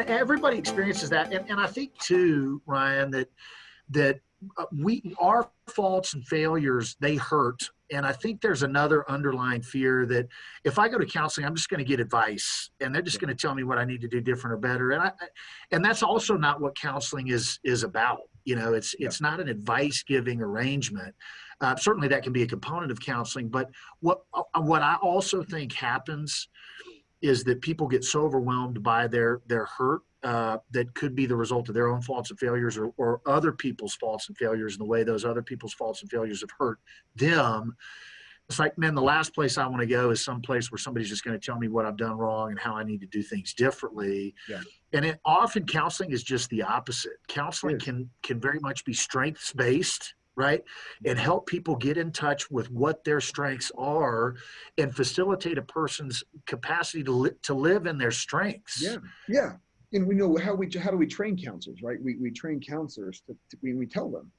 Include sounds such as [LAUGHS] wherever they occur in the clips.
everybody experiences that, and, and I think too, Ryan, that that uh, we our faults and failures they hurt. And i think there's another underlying fear that if i go to counseling i'm just going to get advice and they're just going to tell me what i need to do different or better. And i and that's also not what counseling is is about. You know it's it's not an advice giving arrangement. Uh, certainly that can be a component of counseling but what uh, what i also think happens is that people get so overwhelmed by their their hurt uh, that could be the result of their own faults and failures or, or other people's faults and failures and the way those other people's faults and failures have hurt them. It's like man the last place i want to go is some place where somebody's just going to tell me what i've done wrong and how i need to do things differently. Yeah. and it, often counseling is just the opposite. Counseling can can very much be strengths based right? And mm-hmm. help people get in touch with what their strengths are and facilitate a person's capacity to, li- to live in their strengths. Yeah, yeah. And we know how we how do we train counselors, right? We, we train counselors to, to we, we tell them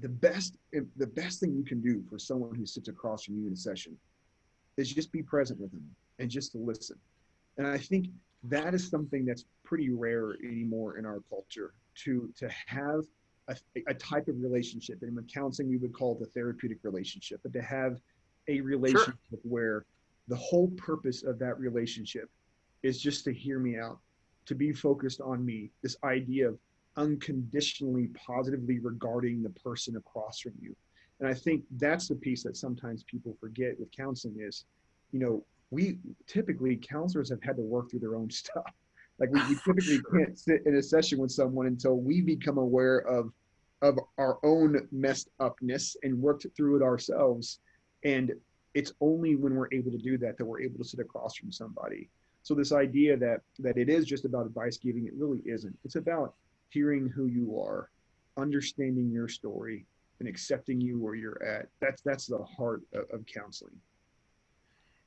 the best the best thing you can do for someone who sits across from you in a session is just be present with them and just to listen. And I think that is something that's pretty rare anymore in our culture to to have a, a type of relationship. And in counseling, we would call it the therapeutic relationship, but to have a relationship sure. where the whole purpose of that relationship is just to hear me out, to be focused on me. This idea of unconditionally positively regarding the person across from you. And I think that's the piece that sometimes people forget with counseling is, you know, we typically counselors have had to work through their own [LAUGHS] stuff. Like we, we typically [SIGHS] can't sit in a session with someone until we become aware of of our own messed upness and worked through it ourselves. And it's only when we're able to do that that we're able to sit across from somebody. So this idea that that it is just about advice giving, it really isn't. It's about hearing who you are, understanding your story, and accepting you where you're at. That's that's the heart of, of counseling.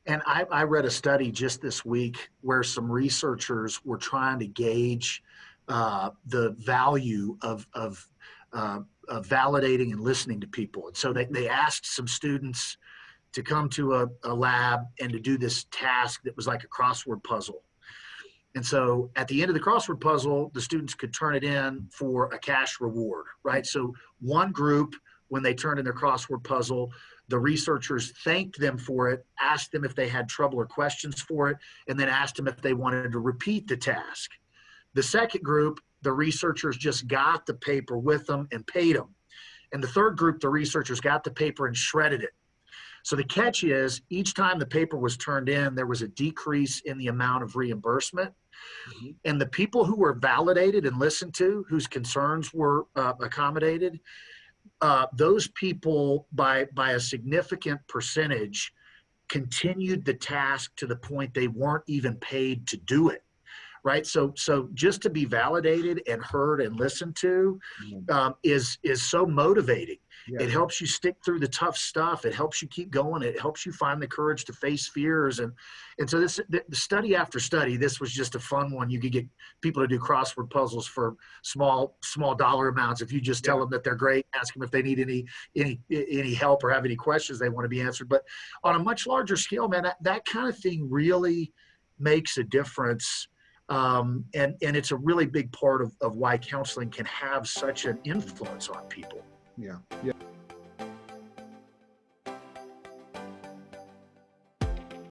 And I, I, read a study just this week where some researchers were trying to gauge uh, the value of, of, uh, of, validating and listening to people. And so they, they asked some students to come to a, a lab and to do this task that was like a crossword puzzle. And so at the end of the crossword puzzle, the students could turn it in for a cash reward, right? So one group, when they turned in their crossword puzzle, the researchers thanked them for it, asked them if they had trouble or questions for it, and then asked them if they wanted to repeat the task. The second group, the researchers just got the paper with them and paid them. And the third group, the researchers got the paper and shredded it. So the catch is each time the paper was turned in, there was a decrease in the amount of reimbursement. Mm-hmm. And the people who were validated and listened to, whose concerns were uh, accommodated, uh, those people by by a significant percentage continued the task to the point they weren't even paid to do it right so so just to be validated and heard and listened to mm-hmm. um, is is so motivating yeah. it helps you stick through the tough stuff. It helps you keep going. It helps you find the courage to face fears. And and so this the, the study after study this was just a fun one. You could get people to do crossword puzzles for small small dollar amounts. If you just tell yeah. them that they're great ask them if they need any any any help or have any questions they want to be answered. But on a much larger scale man that, that kind of thing really makes a difference. Um, and, and it's a really big part of, of why counseling can have such an influence on people. Yeah. Yeah.